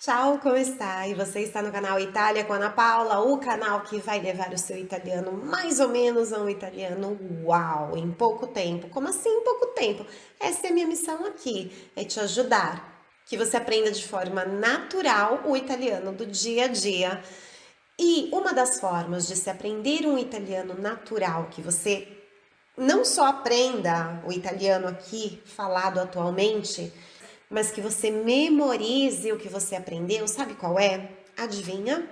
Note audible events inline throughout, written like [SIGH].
Ciao, come stai? Você está no canal Itália com Ana Paula, o canal que vai levar o seu italiano mais ou menos a um italiano uau, em pouco tempo. Como assim em pouco tempo? Essa é a minha missão aqui, é te ajudar, que você aprenda de forma natural o italiano do dia a dia. E uma das formas de se aprender um italiano natural, que você não só aprenda o italiano aqui falado atualmente, mas que você memorize o que você aprendeu, sabe qual é? Adivinha?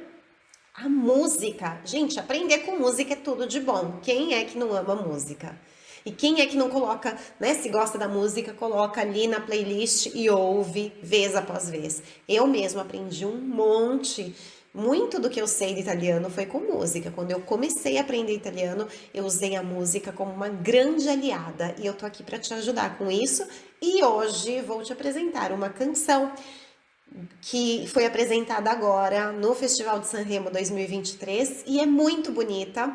A música. Gente, aprender com música é tudo de bom. Quem é que não ama música? E quem é que não coloca, né? Se gosta da música, coloca ali na playlist e ouve vez após vez. Eu mesmo aprendi um monte muito do que eu sei de italiano foi com música. Quando eu comecei a aprender italiano, eu usei a música como uma grande aliada e eu tô aqui para te ajudar com isso. E hoje vou te apresentar uma canção que foi apresentada agora no Festival de Sanremo 2023 e é muito bonita.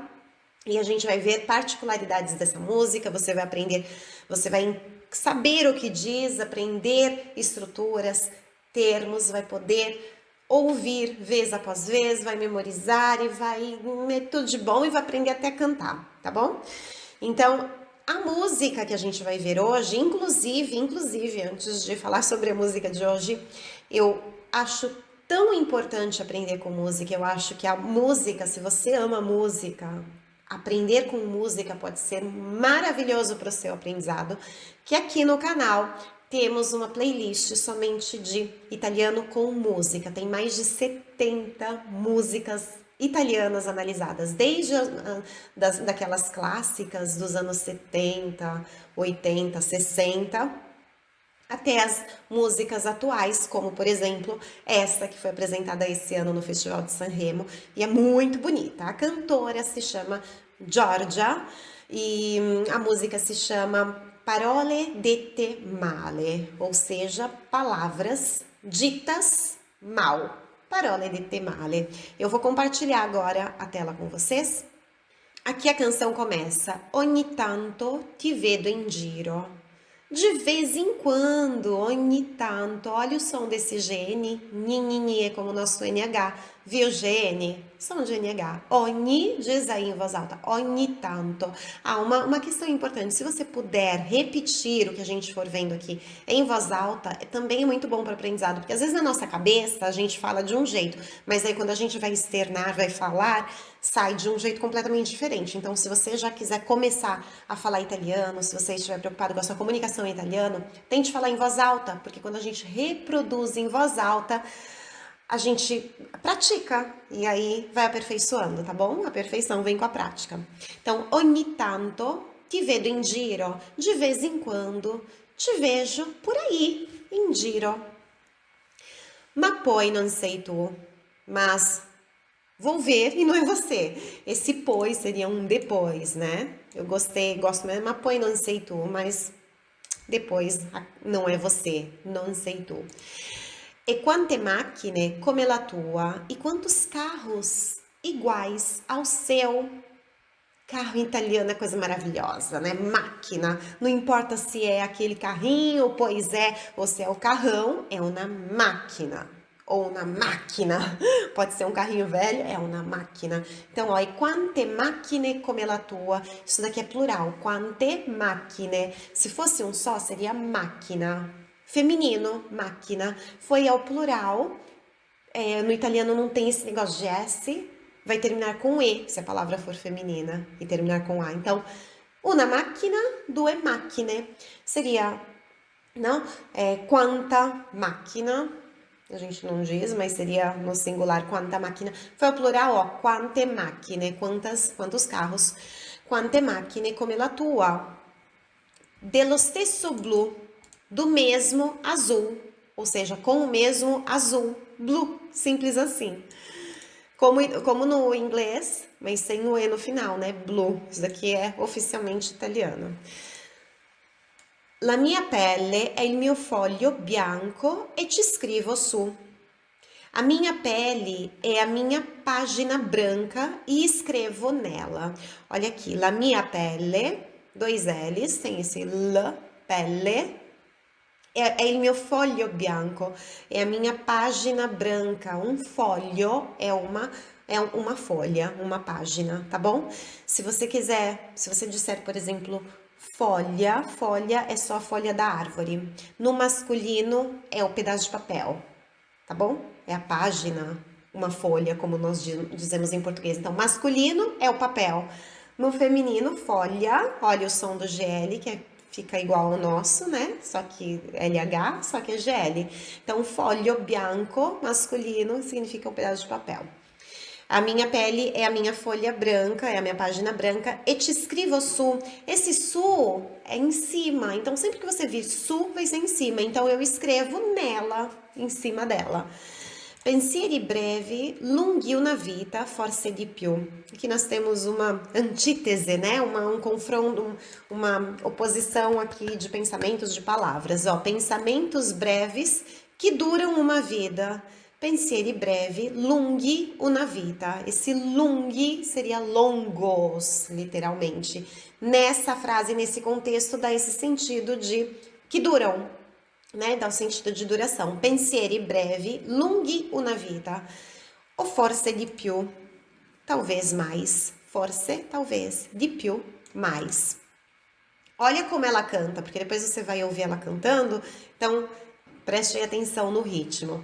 E a gente vai ver particularidades dessa música, você vai aprender, você vai saber o que diz, aprender estruturas, termos, vai poder ouvir vez após vez, vai memorizar e vai tudo de bom e vai aprender até a cantar, tá bom? Então, a música que a gente vai ver hoje, inclusive, inclusive, antes de falar sobre a música de hoje, eu acho tão importante aprender com música, eu acho que a música, se você ama música, aprender com música pode ser maravilhoso para o seu aprendizado, que aqui no canal temos uma playlist somente de italiano com música. Tem mais de 70 músicas italianas analisadas, desde a, das, daquelas clássicas dos anos 70, 80, 60, até as músicas atuais, como por exemplo essa que foi apresentada esse ano no Festival de Sanremo e é muito bonita. A cantora se chama Giorgia e hum, a música se chama parole dette male, ou seja, palavras ditas mal. Parole dette male. Eu vou compartilhar agora a tela com vocês. Aqui a canção começa. Ogni tanto ti vedo in giro. De vez em quando, ogni tanto, olha o som desse GN, nini é como nosso NH, viu GN? Som de NH, ogni, diz aí em voz alta, ogni tanto. Ah, uma, uma questão importante, se você puder repetir o que a gente for vendo aqui em voz alta, é também é muito bom para aprendizado, porque às vezes na nossa cabeça a gente fala de um jeito, mas aí quando a gente vai externar, vai falar, sai de um jeito completamente diferente. Então, se você já quiser começar a falar italiano, se você estiver preocupado com a sua comunicação em italiano, tente falar em voz alta, porque quando a gente reproduz em voz alta, a gente pratica e aí vai aperfeiçoando, tá bom? A perfeição vem com a prática. Então, ogni tanto ti vedo in giro, de vez em quando te vejo por aí, in giro. Ma poi non sei tu, mas vou ver e não é você. Esse pois seria um depois, né? Eu gostei, gosto mesmo, mas poi não sei tu, mas depois não é você, não sei tu. E quante macchine come la tua? E quantos carros iguais ao seu? Carro italiano é coisa maravilhosa, né? Máquina. Não importa se é aquele carrinho, pois é, ou se é o carrão, é uma máquina ou na máquina. [LAUGHS] Pode ser um carrinho velho, é uma máquina. Então, ó, e quante macchine come la tua? Isso daqui é plural. Quante macchine? Se fosse um só, seria máquina. Feminino, máquina. Foi ao plural. É, no italiano não tem esse negócio de S. Vai terminar com E, se a palavra for feminina, e terminar com A. Então, una macchina, due macchine. Seria, não? É, quanta máquina a gente não diz, mas seria no singular quanta máquina. Foi o plural, ó, quante macchine, quantas, quantos carros. Quante macchine come la tua. Dello stesso blu, do mesmo azul, ou seja, com o mesmo azul, blue, simples assim. Como, como no inglês, mas sem o E no final, né? Blue, isso daqui é oficialmente italiano. La mia pelle è il mio foglio bianco e ci scrivo su. A minha pele é a minha página branca e escrevo nela. Olha aqui, la mia pelle, dois L's, tem esse L, pelle, É, il mio foglio bianco, é a minha página branca. Um folho é uma é uma folha, uma página, tá bom? Se você quiser, se você disser, por exemplo, folha, folha é só a folha da árvore. No masculino é o pedaço de papel, tá bom? É a página, uma folha, como nós dizemos em português. Então, masculino é o papel. No feminino, folha, olha o som do GL, que é, fica igual ao nosso, né? Só que LH, só que é GL. Então, folho bianco, masculino, significa um pedaço de papel. A minha pele é a minha folha branca, é a minha página branca. E te escrevo su. Esse su é em cima, então sempre que você vir su, vai ser em cima. Então eu escrevo nela, em cima dela. Pensieri brevi, lunghi una vita, forse di più. Aqui nós temos uma antítese, né? Uma, um confronto, uma oposição aqui de pensamentos, de palavras. Ó, pensamentos breves que duram uma vida pensieri brevi, lunghi una vita. Esse lunghi seria longos, literalmente. Nessa frase, nesse contexto, dá esse sentido de que duram, né? Dá o sentido de duração. Pensieri brevi, lunghi una vita. Ou forse di più, talvez mais. Forse, talvez, di più, mais. Olha como ela canta, porque depois você vai ouvir ela cantando, então preste atenção no ritmo.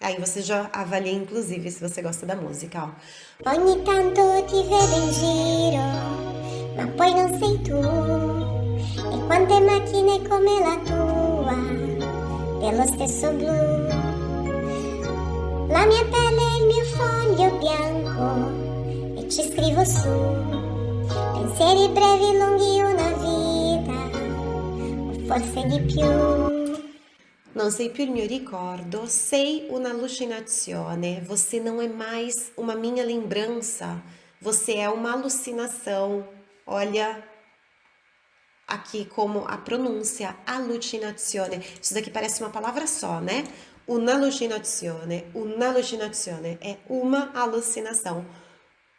Aí você já avalia, inclusive, se você gosta da música, ó. Ogni tanto ti vedo in giro, ma poi non sei tu. E quante macchine come la tua, stesso blu. La mia pelle è il mio foglio bianco, e ci scrivo su. Pensieri brevi, lunghi, una vita, o forse di più. Não sei più il mio ricordo, sei un'allucinazione. Você não é mais uma minha lembrança, você é uma alucinação. Olha aqui como a pronúncia, allucinazione. Isso daqui parece uma palavra só, né? Un'allucinazione, un'allucinazione é uma alucinação,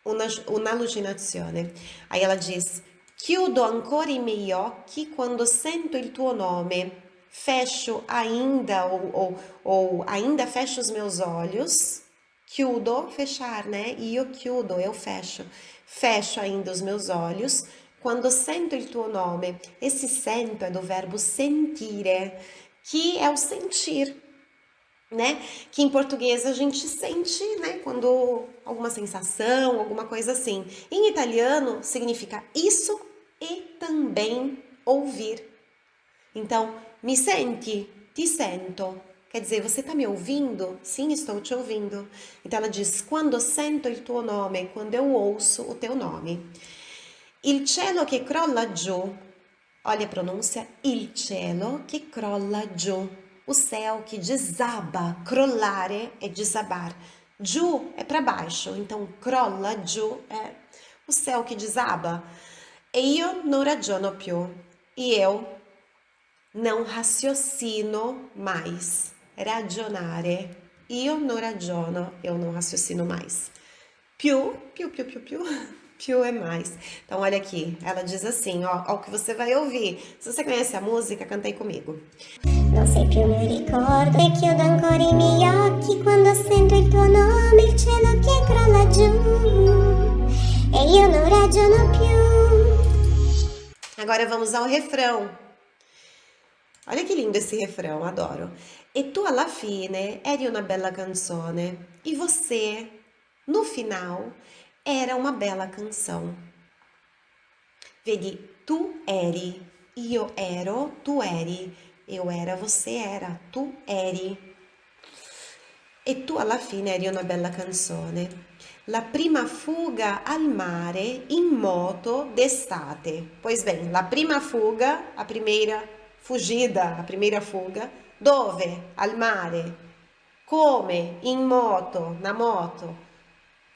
un'allucinazione. Aí ela diz, chiudo ancora i miei occhi quando sento il tuo nome fecho ainda ou, ou, ou ainda fecho os meus olhos, chiudo, fechar, né? Io chiudo, eu fecho. Fecho ainda os meus olhos quando sento il tuo nome. Esse sento é do verbo sentire, que é o sentir, né? Que em português a gente sente, né? Quando alguma sensação, alguma coisa assim. Em italiano significa isso e também ouvir. Então, me sente? Ti sento. Quer dizer, você está me ouvindo? Sim, estou te ouvindo. Então ela diz: quando sento il tuo nome, quando eu ouço o teu nome. Il cielo che crolla giù. Olha a pronúncia: il cielo che crolla giù. O céu que desaba. Crollare é desabar. Giù é para baixo. Então, crolla giù é o céu que desaba. E io non ragiono più. E eu não raciocino mais. Ragionare. Io non ragiono, eu não raciocino mais. Più, più, più, più, più, [LAUGHS] più é mais. Então, olha aqui, ela diz assim, ó, ó o que você vai ouvir. Se você conhece a música, canta aí comigo. Non sei più mi ricordo e chiudo ancora i miei occhi quando sento il tuo nome, il cielo che crolla giù e io non ragiono più. Agora vamos ao refrão. Olha que lindo esse refrão, adoro. E tu alla fine eri una bella canzone. E você, no final, era uma bela canção. Vedi, tu eri, io ero, tu eri. Eu era, você era, tu eri. E tu alla fine eri una bella canzone. La prima fuga al mare in moto d'estate. Pois bem, la prima fuga, a primeira fugida, a primeira fuga, dove? Al mare. Come? In moto, na moto.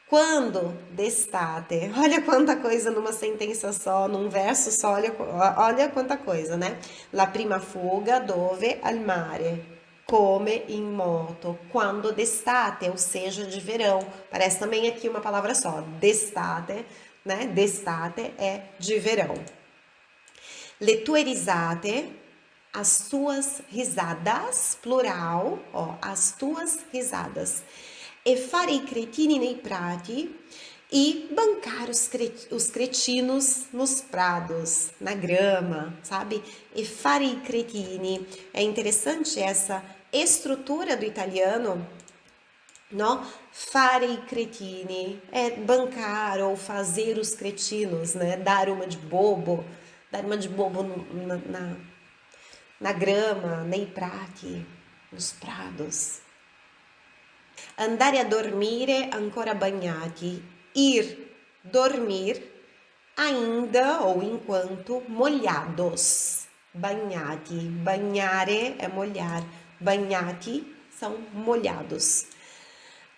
Quando? D'estate. Olha quanta coisa numa sentença só, num verso só, olha, olha quanta coisa, né? La prima fuga, dove? Al mare. Come in moto. Quando d'estate, ou seja, de verão. Parece também aqui uma palavra só. D'estate, né? D'estate é de verão. Le tue risate as tuas risadas, plural, ó, as tuas risadas. E fare i cretini nei prati e bancar os, os cretinos nos prados, na grama, sabe? E fare i cretini. É interessante essa estrutura do italiano, no? Fare i cretini é bancar ou fazer os cretinos, né? Dar uma de bobo, dar uma de bobo na, na na grama, nei prati, nos prados. Andare a dormire ancora bagnati, ir dormir ainda ou enquanto molhados, bagnati, bagnare é molhar, bagnati são molhados.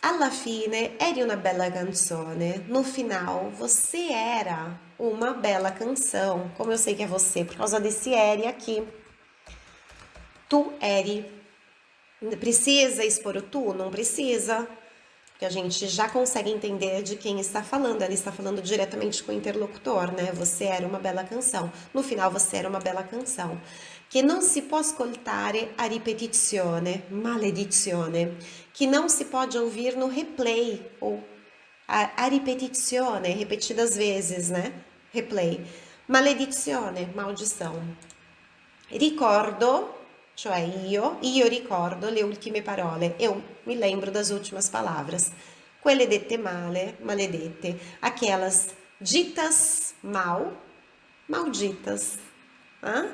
Alla fine eri una bella canzone, no final você era uma bela canção, como eu sei que é você, por causa desse eri aqui tu eri. Precisa expor o tu? Não precisa. Porque a gente já consegue entender de quem está falando. Ela está falando diretamente com o interlocutor, né? Você era uma bela canção. No final, você era uma bela canção. Que não se può ascoltare a ripetizione, maledizione. Que não se pode ouvir no replay, ou a, a ripetizione, repetidas vezes, né? Replay. Maledizione, maldição. Ricordo cioè io, io ricordo le ultime parole, eu me lembro das últimas palavras. Quelle dette male, maledette, aquelas ditas mal, malditas. Ah?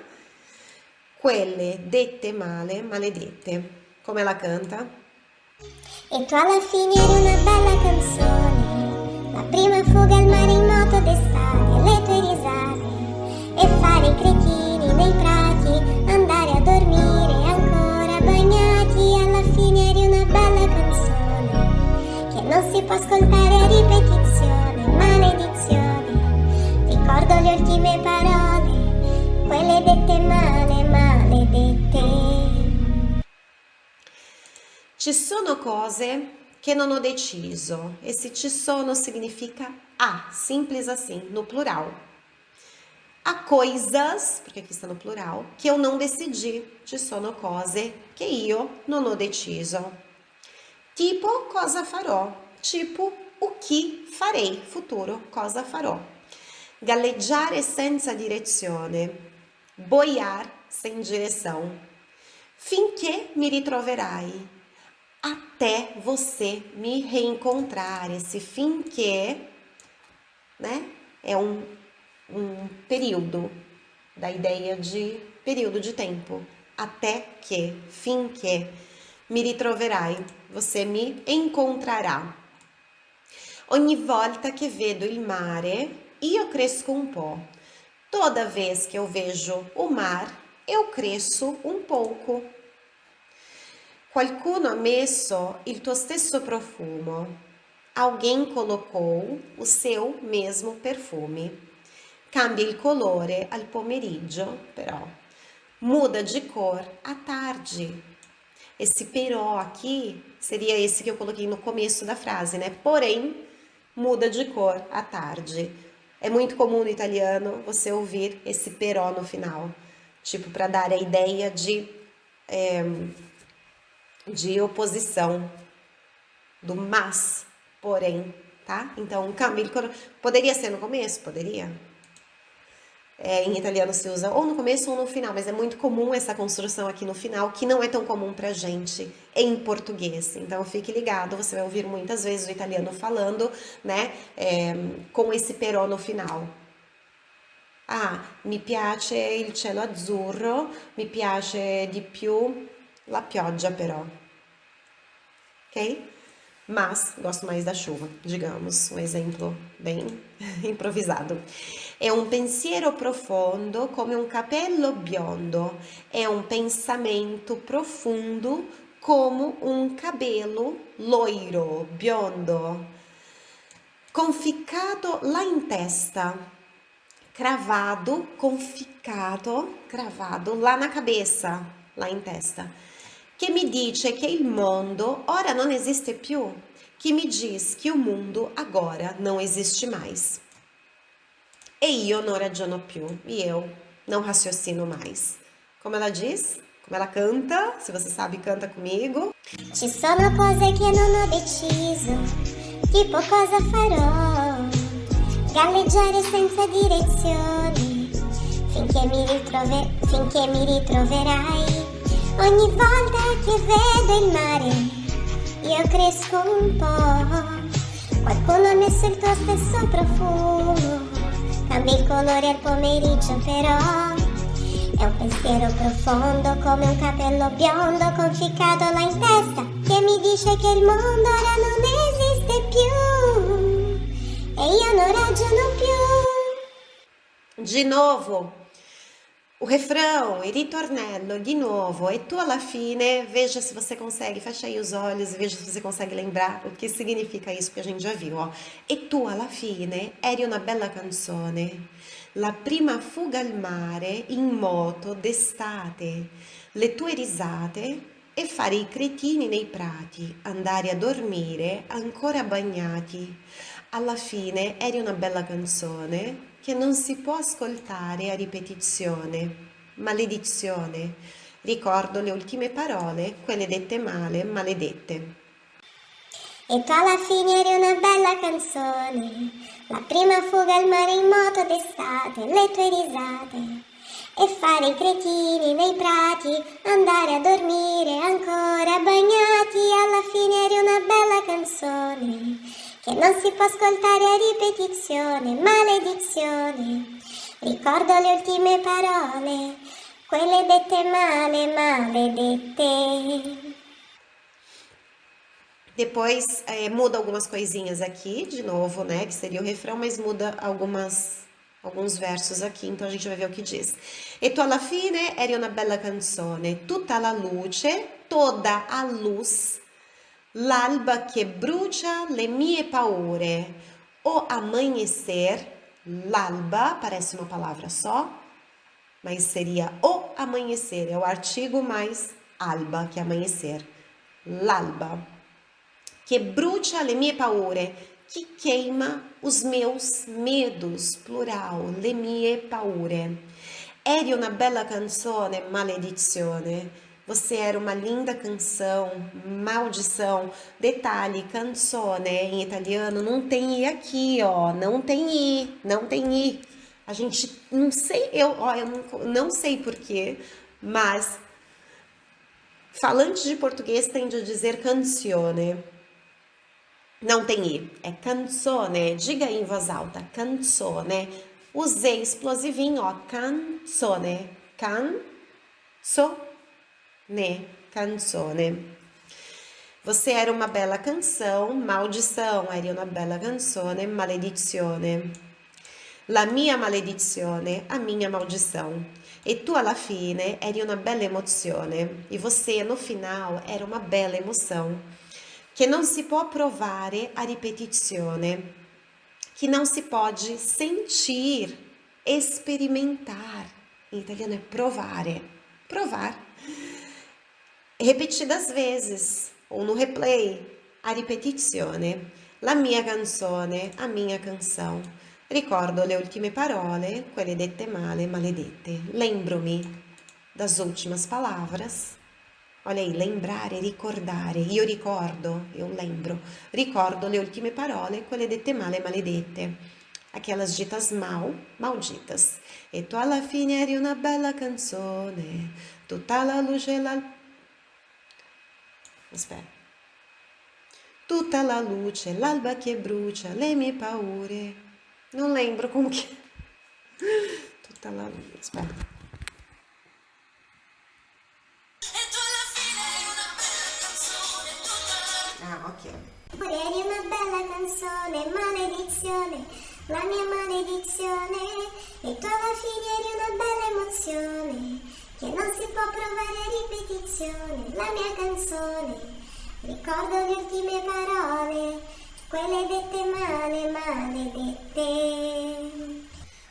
Quelle dette male, maledette. Come la canta? E tu alla fine eri una bella canzone, la prima fuga al mare in moto d'estate, le tue risate e fare i cretini nei prati, può ascoltare a ripetizione, maledizione. Ricordo le ultime parole, quelle dette male, maledette. Ci sono cose che non ho deciso. Esse ci sono significa a, simples assim, no plural. Há coisas, porque aqui está no plural, que eu não decidi. Ci sono cose che io non ho deciso. Tipo, cosa farò? Tipo o que farei, futuro, cosa farò. Galleggiare senza direzione, boiar sem direção. Finché mi ritroverai, até você me reencontrar. Esse finché, né, é um, um período, da ideia de período de tempo. Até que, finché, mi ritroverai, você me encontrará. Ogni volta che vedo il mare, io cresco un po'. Toda vez que eu vejo o mar, eu cresço um pouco. Qualcuno ha messo il tuo stesso profumo. Alguém colocou o seu mesmo perfume. Cambia il colore al pomeriggio, però. Muda de cor à tarde. Esse però aqui seria esse que eu coloquei no começo da frase, né? Porém, muda de cor à tarde. É muito comum no italiano você ouvir esse però no final, tipo para dar a ideia de, é, de oposição, do mas, porém, tá? Então, Camille, poderia ser no começo? Poderia. É, em italiano se usa ou no começo ou no final, mas é muito comum essa construção aqui no final, que não é tão comum pra gente em português. Então fique ligado, você vai ouvir muitas vezes o italiano falando, né, é, com esse però no final. Ah, mi piace il cielo azzurro, mi piace di più la pioggia però. Ok? Mas gosto mais da chuva, digamos, um exemplo bem [LAUGHS] improvisado. É um pensiero profundo come um capello biondo. É um pensamento profundo como um cabelo loiro, biondo. Conficcado lá em testa. Cravado, conficcado, cravado lá na cabeça, lá em testa che mi dice che il mondo ora non esiste più, que me diz que o mundo agora não existe mais. E io non ragiono più, e eu não raciocino mais. Como ela diz? Como ela canta? Se você sabe, canta comigo. Ci sono cose che non ho deciso, tipo cosa farò. Galleggiare senza direzione, finché mi, ritrove- finché mi ritroverai. Ogni volta che vedo il mare, io cresco un po'. Qualcuno ha messo il tuo stesso profumo, cambia il colore al pomeriggio però. È un pensiero profondo come un capello biondo conficcato là in testa che mi dice che il mondo ora non esiste più e io non ragiono più. De novo. O refrão, il ritornello, de novo. E tu alla fine, veja se você consegue, fecha aí os olhos e veja se você consegue lembrar o que significa isso que a gente já viu, ó. E tu alla fine eri una bella canzone. La prima fuga al mare in moto d'estate, le tue risate e fare i cretini nei prati, andare a dormire ancora bagnati. Alla fine eri una bella canzone che non si può ascoltare a ripetizione. Maledizione. Ricordo le ultime parole, quelle dette male, maledette. E tu alla fine eri una bella canzone, la prima fuga al mare in moto d'estate, le tue risate. E fare i cretini nei prati, andare a dormire ancora bagnati, alla fine eri una bella canzone, che non si può ascoltare a ripetizione, maledizione. Ricordo le ultime parole, quelle dette male, maledette. Depois é, muda algumas coisinhas aqui, de novo, né? Que seria o refrão, mas muda algumas, alguns versos aqui, então a gente vai ver o que diz. E tu alla fine eri una bella canzone, tutta la luce, toda a luz, l'alba che brucia le mie paure, o amanhecer, l'alba, parece uma palavra só, mas seria o amanhecer, é o artigo mais alba, que é amanhecer. L'alba que brucia le mie paure, que queima os meus medos, plural, le mie paure. Eri una bella canzone, maledizione. Você era uma linda canção, maldição. Detalhe, canzone em italiano não tem i aqui, ó, não tem i, não tem i. A gente não sei, eu, ó, eu não, não sei porquê, mas falantes de português tende a dizer canzone. Não tem i, é canzone. Diga aí em voz alta, canzone. Usei explosivinho, ó, canzone. Canzone, canzone. Você era uma bela canção, maldição, eri una bella canzone, maledizione. La mia maledizione, a minha maldição. E tu alla fine eri una bella emozione. E você no final era uma bela emoção que não se può provare a ripetizione, que não se pode sentir, experimentar. Em italiano é provare, provar. Repetidas vezes, ou no replay, a ripetizione. La mia canzone, a minha canção. Ricordo le ultime parole, quelle dette male, maledette. Lembro-me das últimas palavras Olha aí, lembrare, ricordare. Io ricordo, eu lembro. Ricordo le ultime parole, quelle dette male, maledette. Aquelas ditas mal, malditas. E tu alla fine eri una bella canzone, tutta la luce la... Aspetta. Tutta la luce, l'alba che brucia, le mie paure. Non lembro como que... Tutta la luce, aspetta. Ah, ok. Eri una bella canzone, maledizione, la mia maledizione. E tu alla fine eri una bella emozione, che non si può provare a ripetizione. La mia canzone, ricordo le ultime parole, quelle dette male, maledette.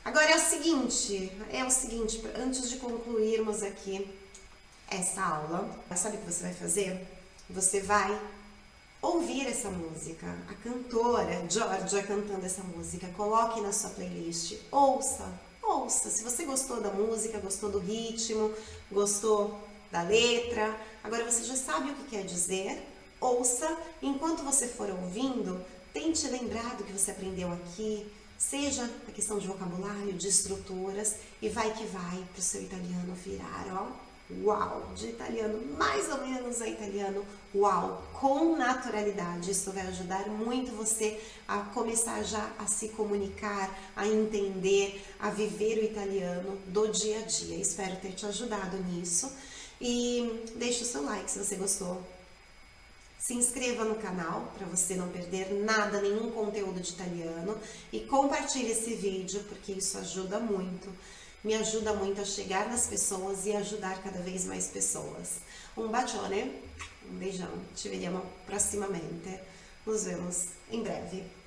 Agora é o seguinte, é o seguinte, antes de concluirmos aqui essa aula, sabe o que você vai fazer? Você vai ouvir essa música, a cantora Georgia cantando essa música, coloque na sua playlist, ouça, ouça. Se você gostou da música, gostou do ritmo, gostou da letra, agora você já sabe o que quer dizer, ouça. Enquanto você for ouvindo, tente lembrar do que você aprendeu aqui, seja a questão de vocabulário, de estruturas, e vai que vai para o seu italiano virar, ó, uau, de italiano mais ou menos a italiano uau, com naturalidade. Isso vai ajudar muito você a começar já a se comunicar, a entender, a viver o italiano do dia a dia. Espero ter te ajudado nisso. E deixe o seu like se você gostou. Se inscreva no canal para você não perder nada, nenhum conteúdo de italiano e compartilhe esse vídeo porque isso ajuda muito me ajuda muito a chegar nas pessoas e ajudar cada vez mais pessoas. Um bacione, um beijão, ci vediamo prossimamente, nos vemos em breve.